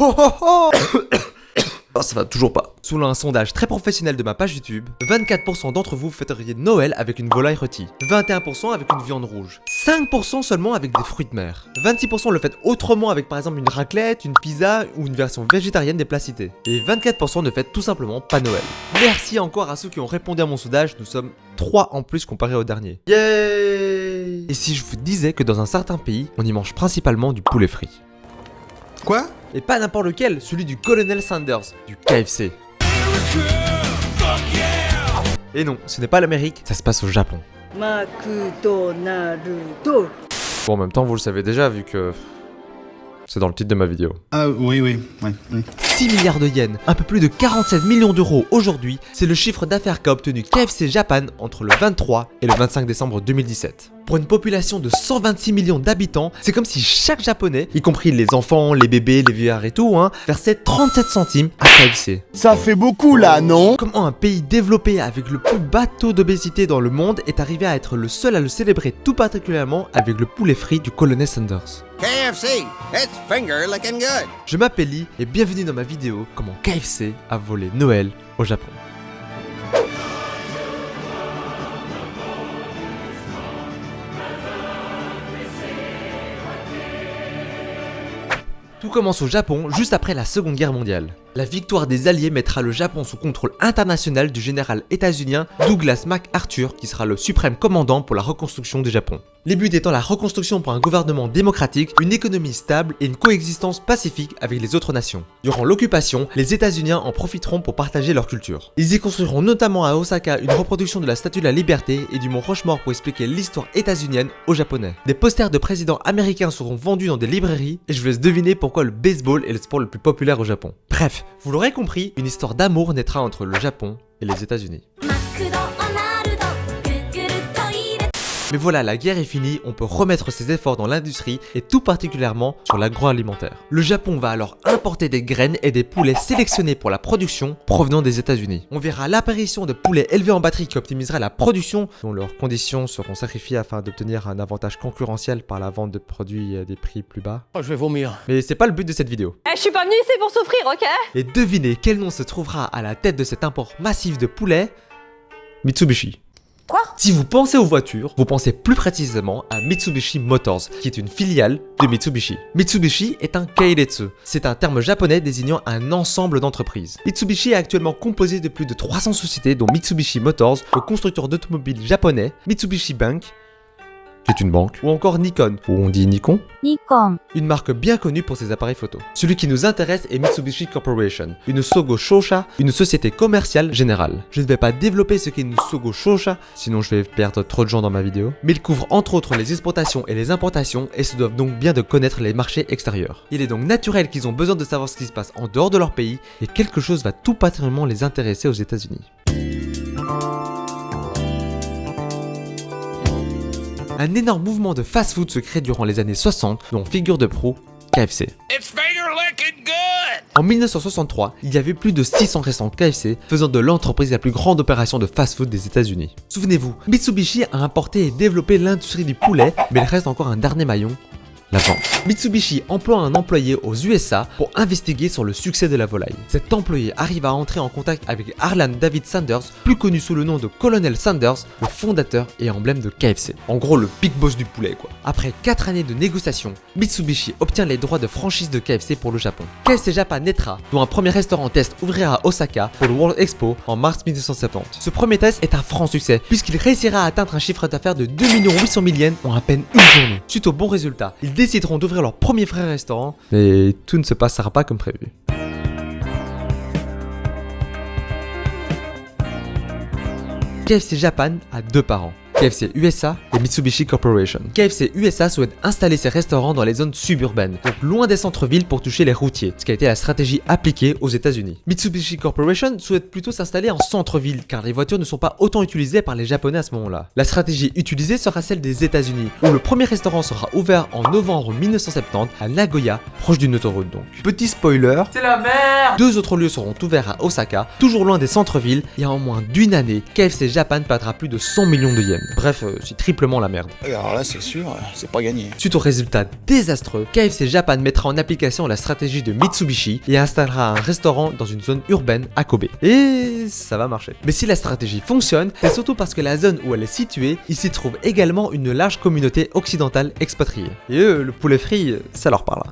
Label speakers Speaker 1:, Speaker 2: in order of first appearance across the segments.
Speaker 1: oh oh oh Oh, ça va toujours pas. Selon un sondage très professionnel de ma page YouTube, 24% d'entre vous fêteriez Noël avec une volaille rôtie, 21% avec une viande rouge, 5% seulement avec des fruits de mer, 26% le faites autrement avec par exemple une raclette, une pizza ou une version végétarienne des plats cités, et 24% ne fêtent tout simplement pas Noël. Merci encore à ceux qui ont répondu à mon sondage, nous sommes 3 en plus comparé au dernier. Yay Et si je vous disais que dans un certain pays, on y mange principalement du poulet frit?
Speaker 2: Quoi
Speaker 1: et pas n'importe lequel, celui du Colonel Sanders, du KFC. Et non, ce n'est pas l'Amérique, ça se passe au Japon. Bon, en même temps, vous le savez déjà, vu que c'est dans le titre de ma vidéo.
Speaker 2: Ah oui, oui, oui, oui.
Speaker 1: 6 milliards de yens, un peu plus de 47 millions d'euros aujourd'hui, c'est le chiffre d'affaires qu'a obtenu KFC Japan entre le 23 et le 25 décembre 2017. Pour une population de 126 millions d'habitants, c'est comme si chaque japonais, y compris les enfants, les bébés, les vieillards et tout, hein, versait 37 centimes à KFC.
Speaker 2: Ça fait beaucoup là, non?
Speaker 1: Comment un pays développé avec le plus bas taux d'obésité dans le monde est arrivé à être le seul à le célébrer tout particulièrement avec le poulet frit du colonel Sanders
Speaker 3: KFC, it's finger looking good.
Speaker 1: Je m'appelle Lee et bienvenue dans ma vidéo comment KFC a volé Noël au Japon. Commence au Japon juste après la seconde guerre mondiale. La victoire des Alliés mettra le Japon sous contrôle international du général états-unien Douglas MacArthur qui sera le suprême commandant pour la reconstruction du Japon. Les buts étant la reconstruction pour un gouvernement démocratique, une économie stable et une coexistence pacifique avec les autres nations. Durant l'occupation, les États-Unis en profiteront pour partager leur culture. Ils y construiront notamment à Osaka une reproduction de la Statue de la Liberté et du Mont Rochemort pour expliquer l'histoire états-unienne aux Japonais. Des posters de présidents américains seront vendus dans des librairies et je vous laisse deviner pourquoi le baseball est le sport le plus populaire au Japon. Bref, vous l'aurez compris, une histoire d'amour naîtra entre le Japon et les États-Unis. Mais voilà, la guerre est finie, on peut remettre ses efforts dans l'industrie et tout particulièrement sur l'agroalimentaire. Le Japon va alors importer des graines et des poulets sélectionnés pour la production provenant des États-Unis. On verra l'apparition de poulets élevés en batterie qui optimisera la production, dont leurs conditions seront sacrifiées afin d'obtenir un avantage concurrentiel par la vente de produits à des prix plus bas.
Speaker 4: Oh, je vais vomir.
Speaker 1: Mais c'est pas le but de cette vidéo.
Speaker 5: Eh, je suis pas venu ici pour souffrir, ok?
Speaker 1: Et devinez quel nom se trouvera à la tête de cet import massif de poulets? Mitsubishi. Si vous pensez aux voitures, vous pensez plus précisément à Mitsubishi Motors, qui est une filiale de Mitsubishi. Mitsubishi est un keiretsu. C'est un terme japonais désignant un ensemble d'entreprises. Mitsubishi est actuellement composé de plus de 300 sociétés dont Mitsubishi Motors, le constructeur d'automobiles japonais, Mitsubishi Bank, qui est une banque, ou encore Nikon, ou on dit Nikon,
Speaker 6: Nikon.
Speaker 1: une marque bien connue pour ses appareils photo. Celui qui nous intéresse est Mitsubishi Corporation, une Sogo Shosha, une société commerciale générale. Je ne vais pas développer ce qu'est une Sogo Shosha, sinon je vais perdre trop de gens dans ma vidéo, mais il couvre entre autres les exportations et les importations et se doivent donc bien de connaître les marchés extérieurs. Il est donc naturel qu'ils ont besoin de savoir ce qui se passe en dehors de leur pays et quelque chose va tout particulièrement les intéresser aux États-Unis. Un énorme mouvement de fast-food se crée durant les années 60 dont figure de pro KFC. En 1963, il y avait plus de 600 restaurants KFC, faisant de l'entreprise la plus grande opération de fast-food des États-Unis. Souvenez-vous, Mitsubishi a importé et développé l'industrie du poulet, mais il reste encore un dernier maillon, la vente. Mitsubishi emploie un employé aux USA pour investiguer sur le succès de la volaille. Cet employé arrive à entrer en contact avec Harlan David Sanders, plus connu sous le nom de Colonel Sanders, le fondateur et emblème de KFC. En gros, le big boss du poulet quoi. Après 4 années de négociations, Mitsubishi obtient les droits de franchise de KFC pour le Japon. KFC Japan naîtra, dont un premier restaurant test ouvrira à Osaka pour le World Expo en mars 1970. Ce premier test est un franc succès, puisqu'il réussira à atteindre un chiffre d'affaires de 2 800 000 yens en à peine une journée. Suite au bon résultat, ils décideront d'ouvrir leur premier vrai restaurant, mais tout ne se passera pas comme prévu. KFC Japan a deux parents. KFC USA et Mitsubishi Corporation. KFC USA souhaite installer ses restaurants dans les zones suburbaines, donc loin des centres-villes pour toucher les routiers, ce qui a été la stratégie appliquée aux États-Unis. Mitsubishi Corporation souhaite plutôt s'installer en centre-ville, car les voitures ne sont pas autant utilisées par les Japonais à ce moment-là. La stratégie utilisée sera celle des États-Unis, où le premier restaurant sera ouvert en novembre 1970 à Nagoya, proche d'une autoroute donc. Petit spoiler, c'est la merde Deux autres lieux seront ouverts à Osaka, toujours loin des centres-villes, et en moins d'une année, KFC Japan perdra plus de 100 millions de yens. Bref, euh, c'est triplement la merde.
Speaker 2: Et Alors là, c'est sûr, c'est pas gagné.
Speaker 1: Suite aux résultats désastreux, KFC Japan mettra en application la stratégie de Mitsubishi et installera un restaurant dans une zone urbaine à Kobe. Et ça va marcher. Mais si la stratégie fonctionne, c'est surtout parce que la zone où elle est située, il s'y trouve également une large communauté occidentale expatriée. Et eux, le poulet frit, ça leur parle.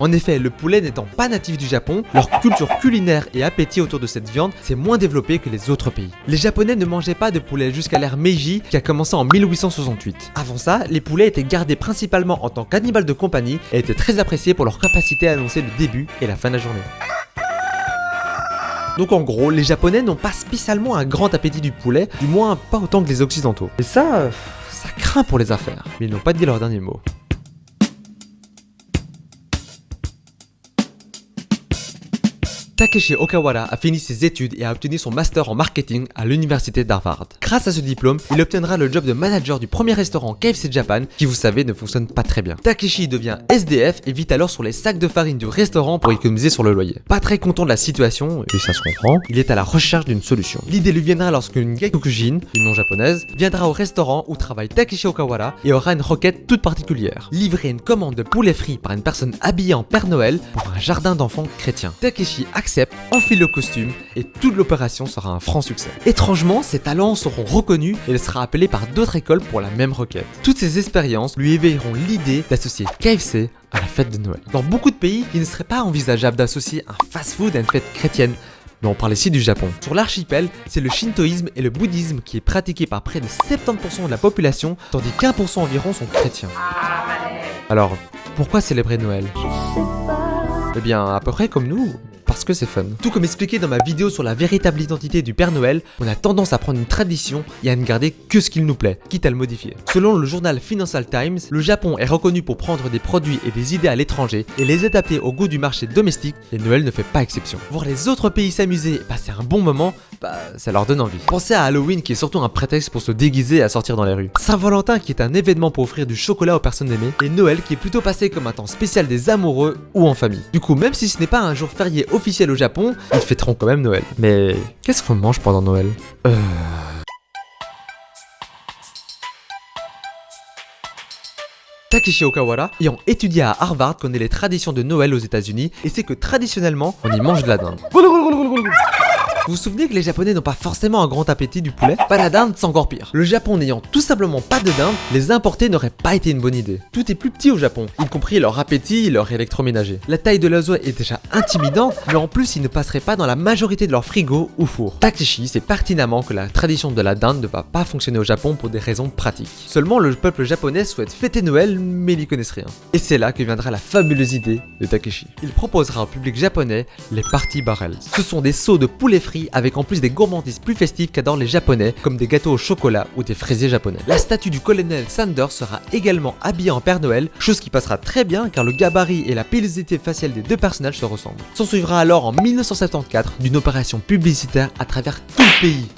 Speaker 1: En effet, le poulet n'étant pas natif du Japon, leur culture culinaire et appétit autour de cette viande s'est moins développé que les autres pays. Les Japonais ne mangeaient pas de poulet jusqu'à l'ère Meiji qui a commencé en 1868. Avant ça, les poulets étaient gardés principalement en tant qu'animal de compagnie et étaient très appréciés pour leur capacité à annoncer le début et la fin de la journée. Donc en gros, les Japonais n'ont pas spécialement un grand appétit du poulet, du moins pas autant que les Occidentaux. Et ça, euh, ça craint pour les affaires. Mais ils n'ont pas dit leur dernier mot. Takeshi Okawara a fini ses études et a obtenu son master en marketing à l'université d'Harvard. Grâce à ce diplôme, il obtiendra le job de manager du premier restaurant KFC Japan qui vous savez ne fonctionne pas très bien. Takeshi devient SDF et vit alors sur les sacs de farine du restaurant pour économiser sur le loyer. Pas très content de la situation, et ça se comprend, il est à la recherche d'une solution. L'idée lui viendra lorsqu'une Gekokujin, une nom japonaise, viendra au restaurant où travaille Takeshi Okawara et aura une requête toute particulière. Livrer une commande de poulet frit par une personne habillée en Père Noël pour un jardin d'enfants chrétien. Takeshi enfile le costume et toute l'opération sera un franc succès. Étrangement, ses talents seront reconnus et il sera appelé par d'autres écoles pour la même requête. Toutes ces expériences lui éveilleront l'idée d'associer KFC à la fête de Noël. Dans beaucoup de pays, il ne serait pas envisageable d'associer un fast-food à une fête chrétienne, mais on parle ici du Japon. Sur l'archipel, c'est le shintoïsme et le bouddhisme qui est pratiqué par près de 70% de la population, tandis qu'1% environ sont chrétiens. Alors, pourquoi célébrer Noël? Eh bien, à peu près comme nous, parce que c'est fun. Tout comme expliqué dans ma vidéo sur la véritable identité du Père Noël, on a tendance à prendre une tradition et à ne garder que ce qu'il nous plaît, quitte à le modifier. Selon le journal Financial Times, le Japon est reconnu pour prendre des produits et des idées à l'étranger et les adapter au goût du marché domestique, et Noël ne fait pas exception. Voir les autres pays s'amuser et passer un bon moment, bah ça leur donne envie. Pensez à Halloween qui est surtout un prétexte pour se déguiser et à sortir dans les rues. Saint-Valentin qui est un événement pour offrir du chocolat aux personnes aimées, et Noël qui est plutôt passé comme un temps spécial des amoureux ou en famille. Du coup, même si ce n'est pas un jour férié officiel au Japon, ils fêteront quand même Noël. Mais qu'est-ce qu'on mange pendant Noël? Euh... Takeshi Okawara, ayant étudié à Harvard, connaît les traditions de Noël aux États-Unis et sait que traditionnellement, on y mange de la dinde. Vous vous souvenez que les japonais n'ont pas forcément un grand appétit du poulet? Pas la dinde, c'est encore pire. Le Japon n'ayant tout simplement pas de dinde, les importer n'aurait pas été une bonne idée. Tout est plus petit au Japon, y compris leur appétit et leur électroménager. La taille de l'oiseau est déjà intimidante, mais en plus ils ne passeraient pas dans la majorité de leur frigo ou four. Takeshi sait pertinemment que la tradition de la dinde ne va pas fonctionner au Japon pour des raisons pratiques. Seulement le peuple japonais souhaite fêter Noël, mais ils n'y connaissent rien. Et c'est là que viendra la fabuleuse idée de Takeshi. Il proposera au public japonais les party barrels. Ce sont des seaux de poulet frit avec en plus des gourmandises plus festives qu'adorent les japonais comme des gâteaux au chocolat ou des fraisiers japonais. La statue du colonel Sanders sera également habillée en Père Noël, chose qui passera très bien car le gabarit et la pilosité faciale des deux personnages se ressemblent. S'en suivra alors en 1974 d'une opération publicitaire à travers tout le pays.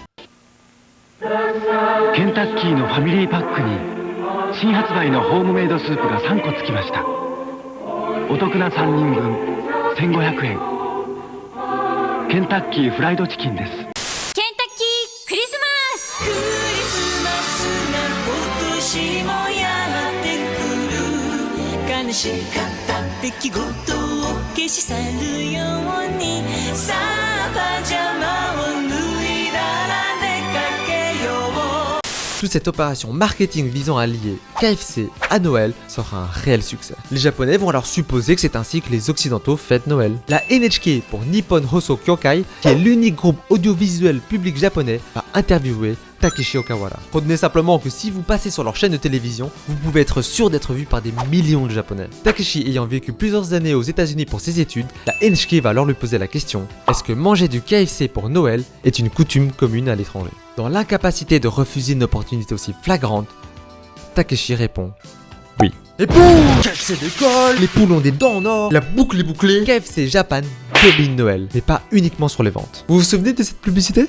Speaker 4: Kentucky no Family Pack に新発売のホームメイドスープが3個つきました。お得な3人分1500円。ケンタッキーフライドチキンです。
Speaker 5: ケンタッキークリスマス。
Speaker 6: クリスマスが今年もやってくる。悲しかった出来事を消し去るように。
Speaker 1: Toute cette opération marketing visant à lier KFC à Noël sera un réel succès. Les japonais vont alors supposer que c'est ainsi que les occidentaux fêtent Noël. La NHK pour Nippon Hoso Kyokai, qui est l'unique groupe audiovisuel public japonais, va interviewer Takeshi Okawara. Retenez simplement que si vous passez sur leur chaîne de télévision, vous pouvez être sûr d'être vu par des millions de japonais. Takeshi ayant vécu plusieurs années aux États-Unis pour ses études, la NHK va alors lui poser la question est-ce que manger du KFC pour Noël est une coutume commune à l'étranger? Dans l'incapacité de refuser une opportunité aussi flagrante, Takeshi répond oui. Et boum KFC décolle Les poules ont des dents en or
Speaker 2: La boucle est bouclée.
Speaker 1: KFC Japan domine Noël, mais pas uniquement sur les ventes. Vous vous souvenez de cette publicité?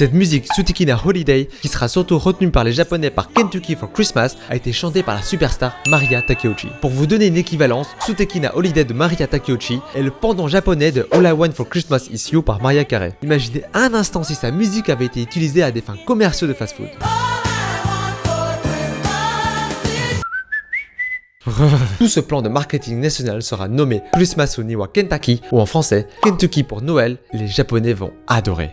Speaker 1: Cette musique, Sutekina Holiday, qui sera surtout retenue par les japonais par Kentucky for Christmas, a été chantée par la superstar Maria Takeuchi. Pour vous donner une équivalence, Sutekina Holiday de Maria Takeuchi est le pendant japonais de All I Want for Christmas Is You par Maria Carey. Imaginez un instant si sa musique avait été utilisée à des fins commerciaux de fast-food. Tout ce plan de marketing national sera nommé Christmas Uniwa Kentucky ou en français Kentucky pour Noël, les japonais vont adorer.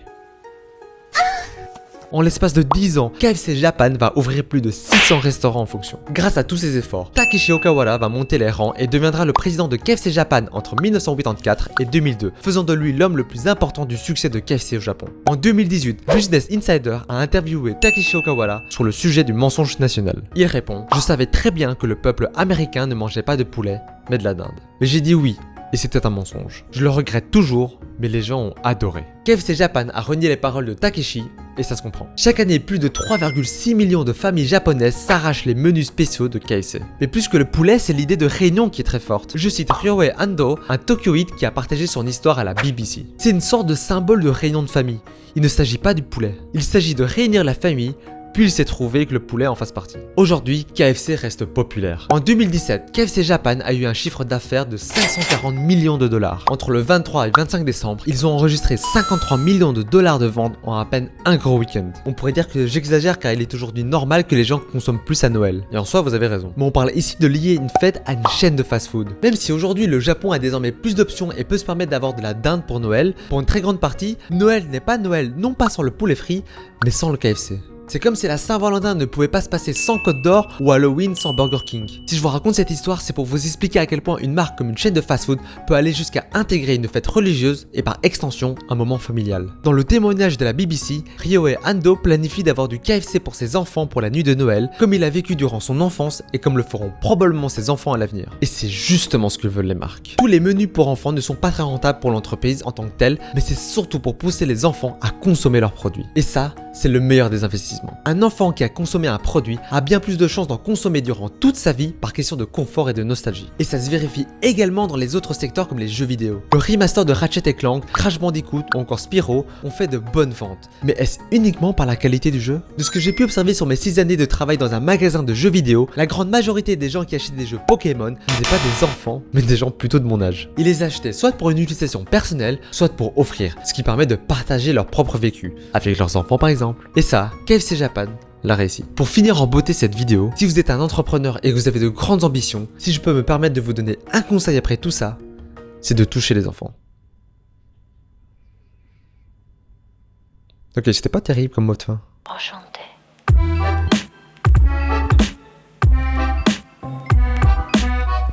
Speaker 1: En l'espace de 10 ans, KFC Japan va ouvrir plus de 600 restaurants en fonction. Grâce à tous ces efforts, Takeshi Okawara va monter les rangs et deviendra le président de KFC Japan entre 1984 et 2002, faisant de lui l'homme le plus important du succès de KFC au Japon. En 2018, Business Insider a interviewé Takeshi Okawara sur le sujet du mensonge national. Il répond « Je savais très bien que le peuple américain ne mangeait pas de poulet, mais de la dinde. Mais j'ai dit oui, et c'était un mensonge. Je le regrette toujours, mais les gens ont adoré. KFC Japan a renié les paroles de Takeshi, et ça se comprend. Chaque année, plus de 3,6 millions de familles japonaises s'arrachent les menus spéciaux de KFC. Mais plus que le poulet, c'est l'idée de réunion qui est très forte. Je cite Ryohei Ando, un Tokyoïde qui a partagé son histoire à la BBC. C'est une sorte de symbole de réunion de famille. Il ne s'agit pas du poulet. Il s'agit de réunir la famille puis il s'est trouvé que le poulet en fasse partie. Aujourd'hui, KFC reste populaire. En 2017, KFC Japan a eu un chiffre d'affaires de 540 millions de dollars. Entre le 23 et 25 décembre, ils ont enregistré 53 millions de dollars de ventes en à peine un gros week-end. On pourrait dire que j'exagère car il est aujourd'hui normal que les gens consomment plus à Noël. Et en soi, vous avez raison. Mais on parle ici de lier une fête à une chaîne de fast-food. Même si aujourd'hui le Japon a désormais plus d'options et peut se permettre d'avoir de la dinde pour Noël, pour une très grande partie, Noël n'est pas Noël non pas sans le poulet frit, mais sans le KFC. C'est comme si la Saint-Valentin ne pouvait pas se passer sans Côte d'Or ou Halloween sans Burger King. Si je vous raconte cette histoire, c'est pour vous expliquer à quel point une marque comme une chaîne de fast-food peut aller jusqu'à intégrer une fête religieuse et par extension un moment familial. Dans le témoignage de la BBC, Ryohei Ando planifie d'avoir du KFC pour ses enfants pour la nuit de Noël, comme il a vécu durant son enfance et comme le feront probablement ses enfants à l'avenir. Et c'est justement ce que veulent les marques. Tous les menus pour enfants ne sont pas très rentables pour l'entreprise en tant que telle, mais c'est surtout pour pousser les enfants à consommer leurs produits. Et ça, c'est le meilleur des investissements. Un enfant qui a consommé un produit a bien plus de chances d'en consommer durant toute sa vie par question de confort et de nostalgie. Et ça se vérifie également dans les autres secteurs comme les jeux vidéo. Le remaster de Ratchet Clank, Crash Bandicoot ou encore Spyro ont fait de bonnes ventes. Mais est-ce uniquement par la qualité du jeu? De ce que j'ai pu observer sur mes 6 années de travail dans un magasin de jeux vidéo, la grande majorité des gens qui achètent des jeux Pokémon n'étaient pas des enfants, mais des gens plutôt de mon âge. Ils les achetaient soit pour une utilisation personnelle, soit pour offrir, ce qui permet de partager leur propre vécu, avec leurs enfants par exemple. Et ça, KFC Japan l'a réussi. Pour finir en beauté cette vidéo, si vous êtes un entrepreneur et que vous avez de grandes ambitions, si je peux me permettre de vous donner un conseil après tout ça, c'est de toucher les enfants. Ok, c'était pas terrible comme mot de fin.